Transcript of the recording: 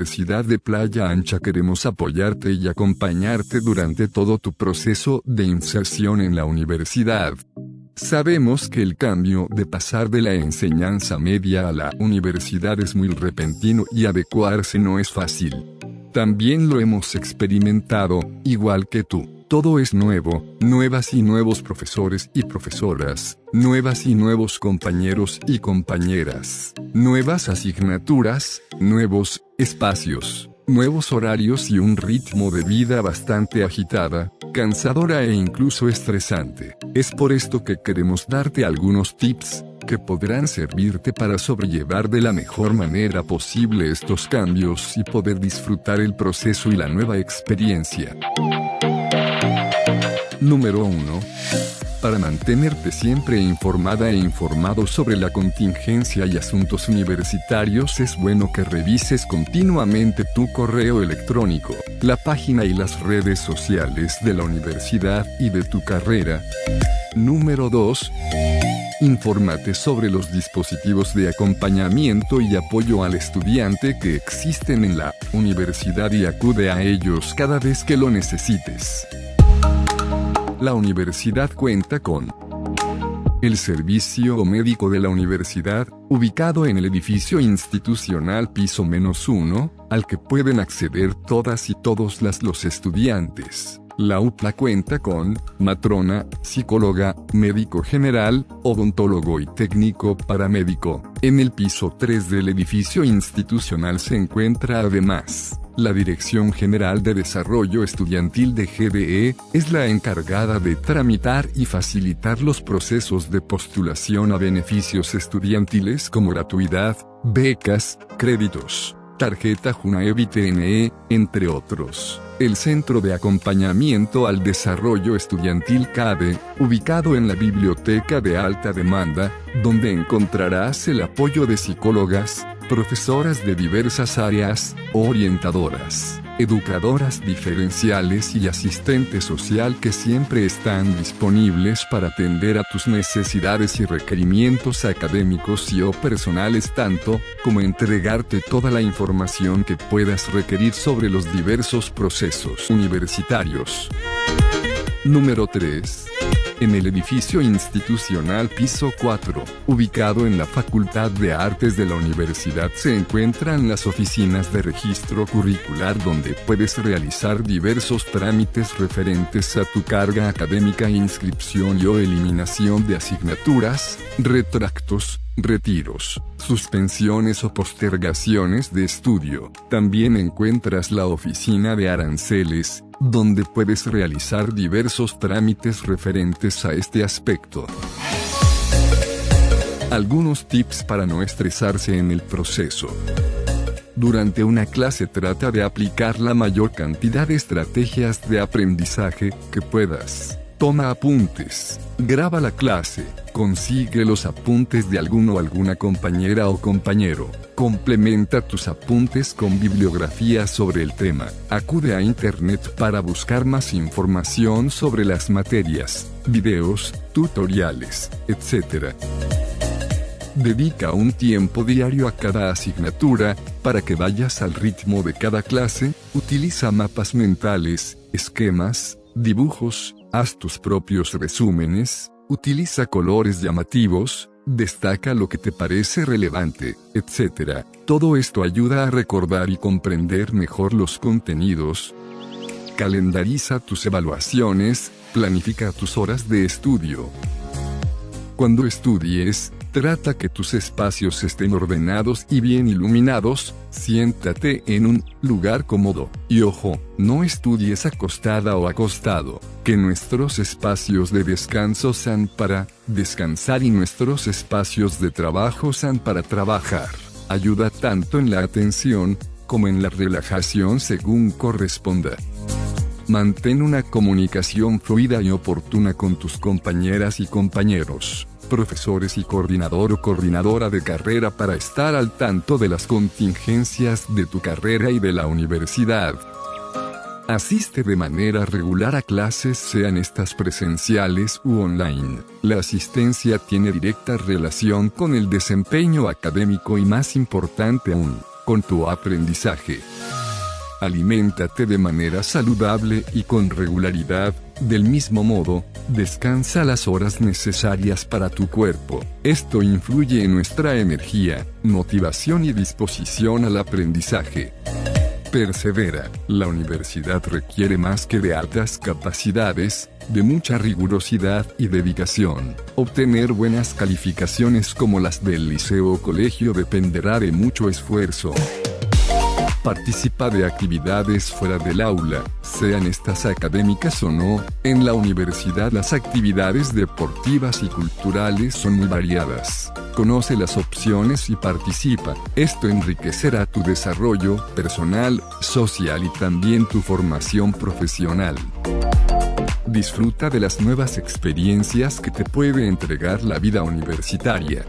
Universidad de Playa Ancha queremos apoyarte y acompañarte durante todo tu proceso de inserción en la universidad. Sabemos que el cambio de pasar de la enseñanza media a la universidad es muy repentino y adecuarse no es fácil. También lo hemos experimentado, igual que tú. Todo es nuevo, nuevas y nuevos profesores y profesoras, nuevas y nuevos compañeros y compañeras, nuevas asignaturas, nuevos espacios, nuevos horarios y un ritmo de vida bastante agitada, cansadora e incluso estresante. Es por esto que queremos darte algunos tips que podrán servirte para sobrellevar de la mejor manera posible estos cambios y poder disfrutar el proceso y la nueva experiencia. Número 1. Para mantenerte siempre informada e informado sobre la contingencia y asuntos universitarios es bueno que revises continuamente tu correo electrónico, la página y las redes sociales de la universidad y de tu carrera. Número 2. Infórmate sobre los dispositivos de acompañamiento y apoyo al estudiante que existen en la universidad y acude a ellos cada vez que lo necesites. La universidad cuenta con el servicio médico de la universidad, ubicado en el edificio institucional piso menos uno, al que pueden acceder todas y todos las los estudiantes. La UPLA cuenta con matrona, psicóloga, médico general, odontólogo y técnico paramédico. En el piso 3 del edificio institucional se encuentra además la Dirección General de Desarrollo Estudiantil de GDE es la encargada de tramitar y facilitar los procesos de postulación a beneficios estudiantiles como gratuidad, becas, créditos, tarjeta Junaevi TNE, entre otros. El Centro de Acompañamiento al Desarrollo Estudiantil CADE, ubicado en la Biblioteca de Alta Demanda, donde encontrarás el apoyo de psicólogas, profesoras de diversas áreas, orientadoras, educadoras diferenciales y asistente social que siempre están disponibles para atender a tus necesidades y requerimientos académicos y o personales tanto como entregarte toda la información que puedas requerir sobre los diversos procesos universitarios. Número 3 en el edificio institucional piso 4, ubicado en la Facultad de Artes de la universidad se encuentran las oficinas de registro curricular donde puedes realizar diversos trámites referentes a tu carga académica inscripción y o eliminación de asignaturas, retractos, retiros, suspensiones o postergaciones de estudio. También encuentras la oficina de aranceles, donde puedes realizar diversos trámites referentes a este aspecto. Algunos tips para no estresarse en el proceso. Durante una clase trata de aplicar la mayor cantidad de estrategias de aprendizaje que puedas. Toma apuntes, graba la clase, consigue los apuntes de alguno o alguna compañera o compañero, complementa tus apuntes con bibliografía sobre el tema, acude a internet para buscar más información sobre las materias, videos, tutoriales, etc. Dedica un tiempo diario a cada asignatura, para que vayas al ritmo de cada clase, utiliza mapas mentales, esquemas, dibujos, haz tus propios resúmenes, utiliza colores llamativos, destaca lo que te parece relevante, etc. Todo esto ayuda a recordar y comprender mejor los contenidos. Calendariza tus evaluaciones, planifica tus horas de estudio. Cuando estudies, Trata que tus espacios estén ordenados y bien iluminados, siéntate en un lugar cómodo, y ojo, no estudies acostada o acostado, que nuestros espacios de descanso sean para descansar y nuestros espacios de trabajo sean para trabajar. Ayuda tanto en la atención, como en la relajación según corresponda. Mantén una comunicación fluida y oportuna con tus compañeras y compañeros profesores y coordinador o coordinadora de carrera para estar al tanto de las contingencias de tu carrera y de la universidad. Asiste de manera regular a clases sean estas presenciales u online. La asistencia tiene directa relación con el desempeño académico y más importante aún, con tu aprendizaje. Aliméntate de manera saludable y con regularidad, del mismo modo, descansa las horas necesarias para tu cuerpo. Esto influye en nuestra energía, motivación y disposición al aprendizaje. Persevera. La universidad requiere más que de altas capacidades, de mucha rigurosidad y dedicación. Obtener buenas calificaciones como las del liceo o colegio dependerá de mucho esfuerzo. Participa de actividades fuera del aula, sean estas académicas o no. En la universidad las actividades deportivas y culturales son muy variadas. Conoce las opciones y participa. Esto enriquecerá tu desarrollo personal, social y también tu formación profesional. Disfruta de las nuevas experiencias que te puede entregar la vida universitaria.